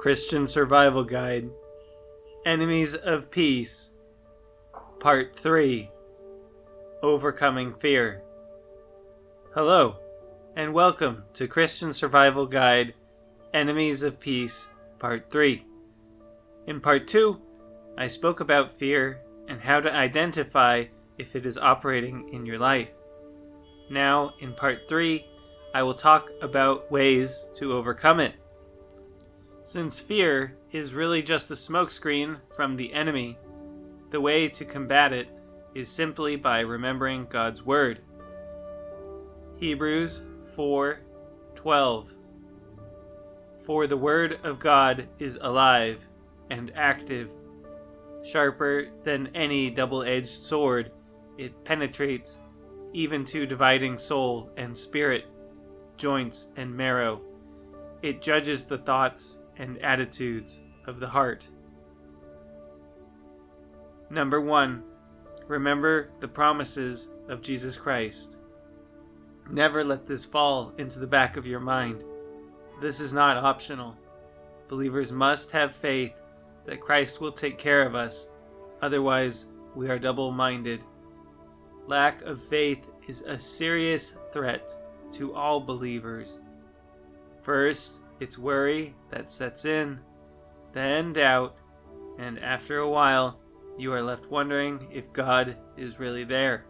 Christian Survival Guide Enemies of Peace Part 3 Overcoming Fear. Hello, and welcome to Christian Survival Guide Enemies of Peace Part 3. In Part 2, I spoke about fear and how to identify if it is operating in your life. Now, in Part 3, I will talk about ways to overcome it. Since fear is really just a smokescreen from the enemy, the way to combat it is simply by remembering God's Word. Hebrews 4:12 For the Word of God is alive and active, sharper than any double-edged sword. It penetrates even to dividing soul and spirit, joints and marrow. It judges the thoughts and attitudes of the heart. Number one, remember the promises of Jesus Christ. Never let this fall into the back of your mind. This is not optional. Believers must have faith that Christ will take care of us, otherwise, we are double minded. Lack of faith is a serious threat to all believers. First, it's worry that sets in, then doubt, and after a while, you are left wondering if God is really there.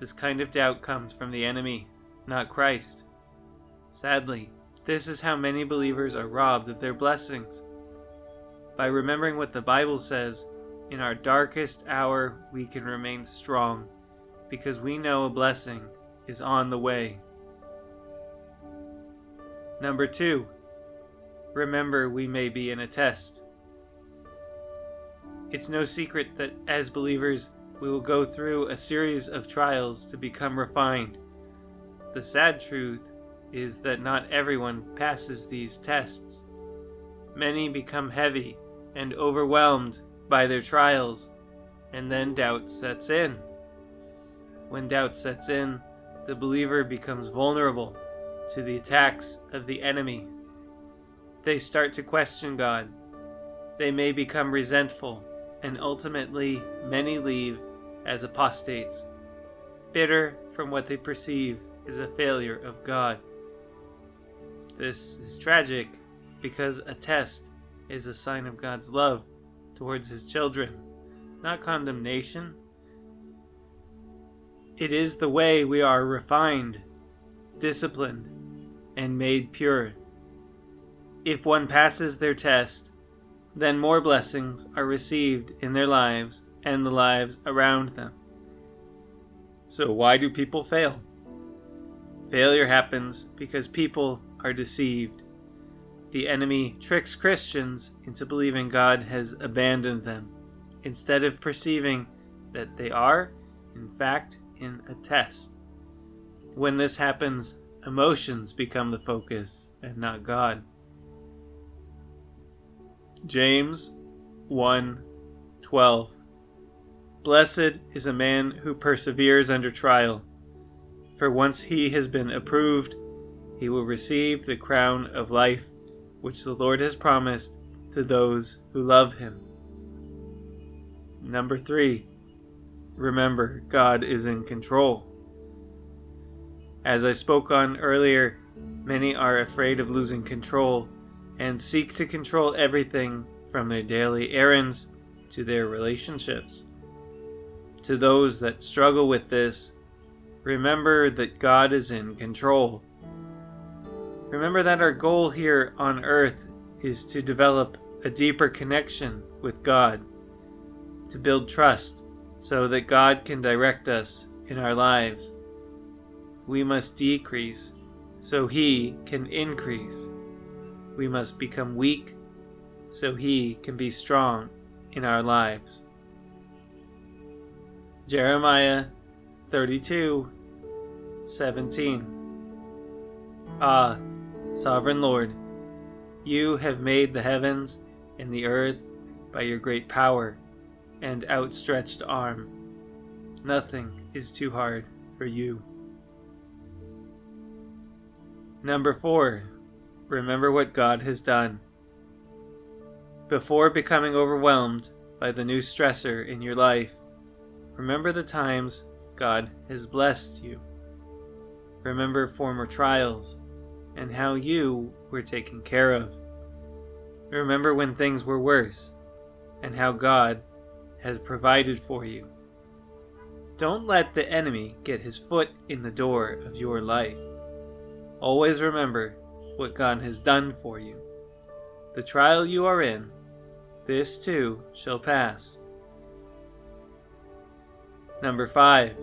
This kind of doubt comes from the enemy, not Christ. Sadly, this is how many believers are robbed of their blessings. By remembering what the Bible says, in our darkest hour we can remain strong, because we know a blessing is on the way. Number two, remember we may be in a test. It's no secret that as believers, we will go through a series of trials to become refined. The sad truth is that not everyone passes these tests. Many become heavy and overwhelmed by their trials, and then doubt sets in. When doubt sets in, the believer becomes vulnerable to the attacks of the enemy. They start to question God. They may become resentful, and ultimately many leave as apostates, bitter from what they perceive is a failure of God. This is tragic because a test is a sign of God's love towards his children, not condemnation. It is the way we are refined, disciplined, and made pure. If one passes their test, then more blessings are received in their lives and the lives around them. So, why do people fail? Failure happens because people are deceived. The enemy tricks Christians into believing God has abandoned them, instead of perceiving that they are, in fact, in a test. When this happens, Emotions become the focus and not God. James 1 12. Blessed is a man who perseveres under trial, for once he has been approved, he will receive the crown of life which the Lord has promised to those who love him. Number 3. Remember, God is in control. As I spoke on earlier, many are afraid of losing control and seek to control everything from their daily errands to their relationships. To those that struggle with this, remember that God is in control. Remember that our goal here on earth is to develop a deeper connection with God, to build trust so that God can direct us in our lives we must decrease so he can increase. We must become weak so he can be strong in our lives. Jeremiah 32 17 Ah, Sovereign Lord, you have made the heavens and the earth by your great power and outstretched arm. Nothing is too hard for you. Number four, remember what God has done. Before becoming overwhelmed by the new stressor in your life, remember the times God has blessed you. Remember former trials and how you were taken care of. Remember when things were worse and how God has provided for you. Don't let the enemy get his foot in the door of your life. Always remember what God has done for you. The trial you are in, this too shall pass. Number 5.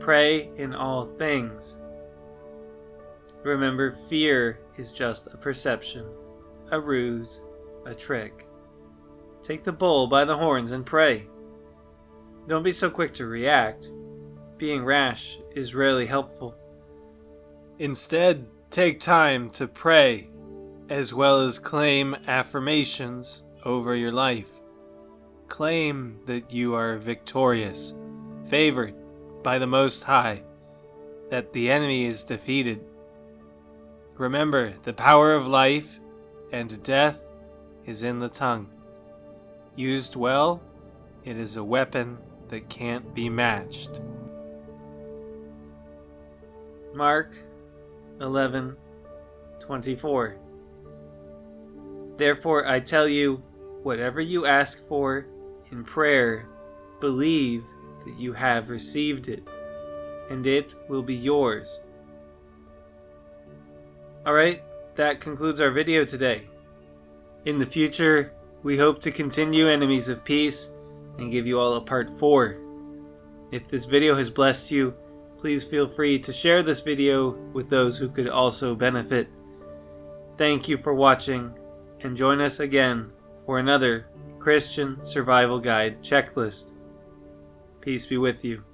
Pray in all things. Remember, fear is just a perception, a ruse, a trick. Take the bull by the horns and pray. Don't be so quick to react. Being rash is rarely helpful. Instead, take time to pray, as well as claim affirmations over your life. Claim that you are victorious, favored by the Most High, that the enemy is defeated. Remember, the power of life and death is in the tongue. Used well, it is a weapon that can't be matched. Mark 11:24 Therefore I tell you whatever you ask for in prayer believe that you have received it and it will be yours. Alright, that concludes our video today. In the future, we hope to continue Enemies of Peace and give you all a part 4. If this video has blessed you, please feel free to share this video with those who could also benefit. Thank you for watching, and join us again for another Christian Survival Guide checklist. Peace be with you.